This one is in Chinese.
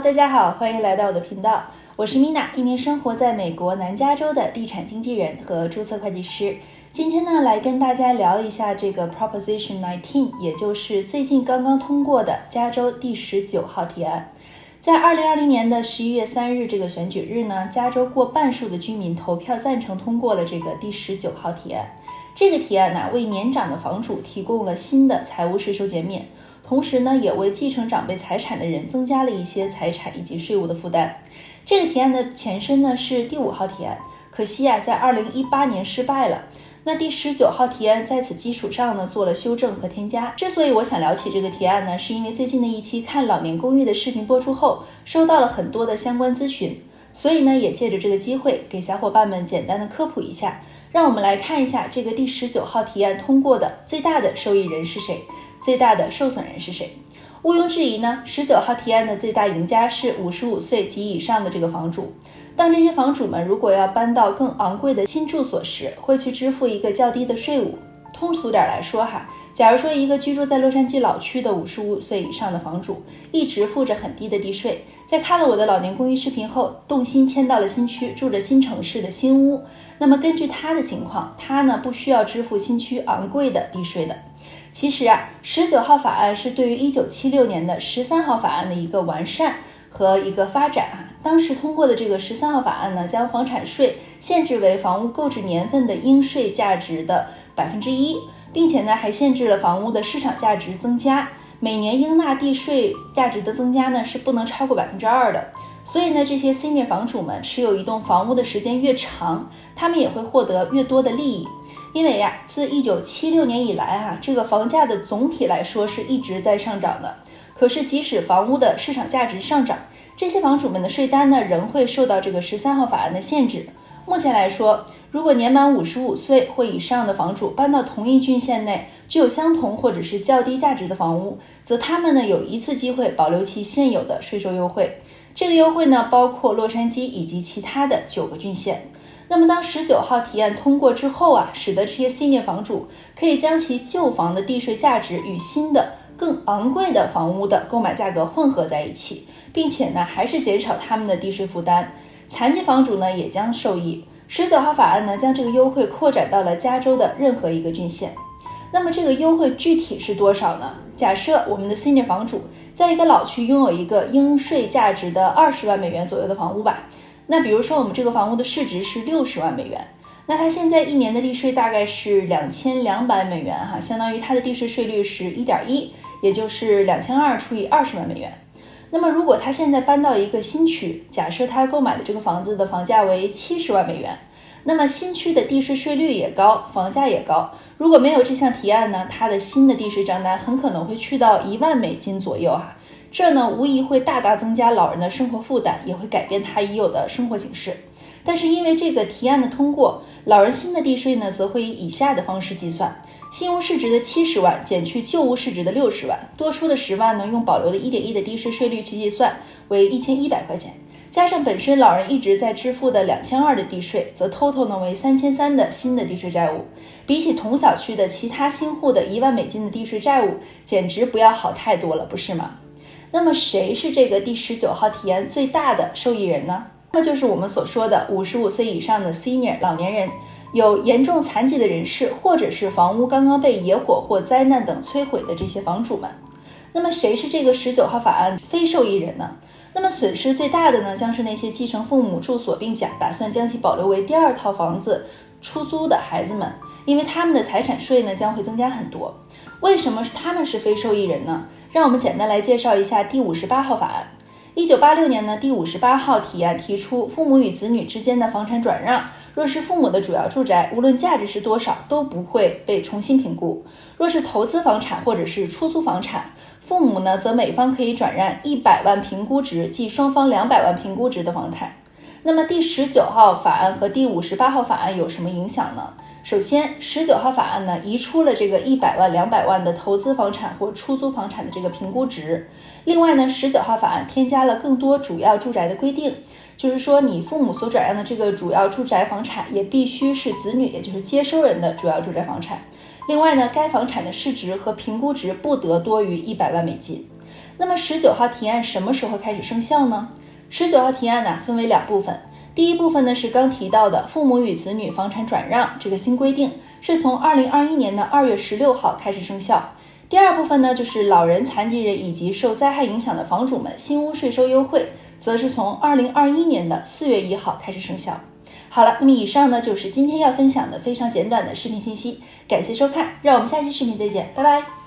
大家好，欢迎来到我的频道，我是 Mina，一名生活在美国南加州的地产经纪人和注册会计师。今天呢，来跟大家聊一下这个 Proposition 19，也就是最近刚刚通过的加州第十九号提案。在二零二零年的十一月三日这个选举日呢，加州过半数的居民投票赞成通过了这个第十九号提案。这个提案呢，为年长的房主提供了新的财务税收减免。同时呢，也为继承长辈财产的人增加了一些财产以及税务的负担。这个提案的前身呢是第五号提案，可惜啊，在二零一八年失败了。那第十九号提案在此基础上呢做了修正和添加。之所以我想聊起这个提案呢，是因为最近的一期看老年公寓的视频播出后，收到了很多的相关咨询，所以呢，也借着这个机会给小伙伴们简单的科普一下。让我们来看一下这个第十九号提案通过的最大的受益人是谁。最大的受损人是谁？毋庸置疑呢，十九号提案的最大赢家是五十五岁及以上的这个房主。当这些房主们如果要搬到更昂贵的新住所时，会去支付一个较低的税务。通俗点来说哈，假如说一个居住在洛杉矶老区的五十五岁以上的房主，一直付着很低的地税，在看了我的老年公寓视频后，动心迁到了新区，住着新城市的新屋，那么根据他的情况，他呢不需要支付新区昂贵的地税的。其实啊，十九号法案是对于一九七六年的十三号法案的一个完善和一个发展啊。当时通过的这个十三号法案呢，将房产税限制为房屋购置年份的应税价值的百分之一，并且呢还限制了房屋的市场价值增加，每年应纳地税价值的增加呢是不能超过百分之二的。所以呢，这些 senior 房主们持有一栋房屋的时间越长，他们也会获得越多的利益。因为呀，自一九七六年以来，哈，这个房价的总体来说是一直在上涨的。可是，即使房屋的市场价值上涨，这些房主们的税单呢，仍会受到这个十三号法案的限制。目前来说，如果年满五十五岁或以上的房主搬到同一郡县内具有相同或者是较低价值的房屋，则他们呢有一次机会保留其现有的税收优惠。这个优惠呢，包括洛杉矶以及其他的九个郡县。那么，当十九号提案通过之后啊，使得这些 senior 房主可以将其旧房的地税价值与新的更昂贵的房屋的购买价格混合在一起，并且呢，还是减少他们的地税负担。残疾房主呢，也将受益。十九号法案呢，将这个优惠扩展到了加州的任何一个郡县。那么，这个优惠具体是多少呢？假设我们的 senior 房主在一个老区拥有一个应税价值的二十万美元左右的房屋吧。那比如说，我们这个房屋的市值是六十万美元，那他现在一年的地税大概是两千两百美元，哈，相当于他的地税税率是一点一，也就是两千二除以二十万美元。那么如果他现在搬到一个新区，假设他购买的这个房子的房价为七十万美元，那么新区的地税税率也高，房价也高。如果没有这项提案呢，他的新的地税账单很可能会去到一万美金左右，哈。这呢，无疑会大大增加老人的生活负担，也会改变他已有的生活形式。但是因为这个提案的通过，老人新的地税呢，则会以以下的方式计算：新屋市值的七十万减去旧屋市值的六十万，多出的十万呢，用保留的一点一的低税税率去计算，为一千一百块钱，加上本身老人一直在支付的两千二的地税，则 total 呢为三千三的新的地税债务。比起同小区的其他新户的一万美金的地税债务，简直不要好太多了，不是吗？那么谁是这个第十九号提案最大的受益人呢？那就是我们所说的五十五岁以上的 senior 老年人，有严重残疾的人士，或者是房屋刚刚被野火或灾难等摧毁的这些房主们。那么谁是这个十九号法案非受益人呢？那么损失最大的呢，将是那些继承父母住所并假打算将其保留为第二套房子出租的孩子们，因为他们的财产税呢将会增加很多。为什么是他们是非受益人呢？让我们简单来介绍一下第五十八号法案。一九八六年呢，第五十八号提案提出，父母与子女之间的房产转让，若是父母的主要住宅，无论价值是多少，都不会被重新评估；若是投资房产或者是出租房产，父母呢，则每方可以转让一百万评估值即双方两百万评估值的房产。那么第十九号法案和第五十八号法案有什么影响呢？首先，十九号法案呢移出了这个一百万、两百万的投资房产或出租房产的这个评估值。另外呢，十九号法案添加了更多主要住宅的规定，就是说你父母所转让的这个主要住宅房产也必须是子女，也就是接收人的主要住宅房产。另外呢，该房产的市值和评估值不得多于一百万美金。那么十九号提案什么时候开始生效呢？十九号提案呢分为两部分，第一部分呢是刚提到的父母与子女房产转让这个新规定，是从二零二一年的二月十六号开始生效。第二部分呢就是老人、残疾人以及受灾害影响的房主们新屋税收优惠，则是从二零二一年的四月一号开始生效。好了，那么以上呢就是今天要分享的非常简短的视频信息，感谢收看，让我们下期视频再见，拜拜。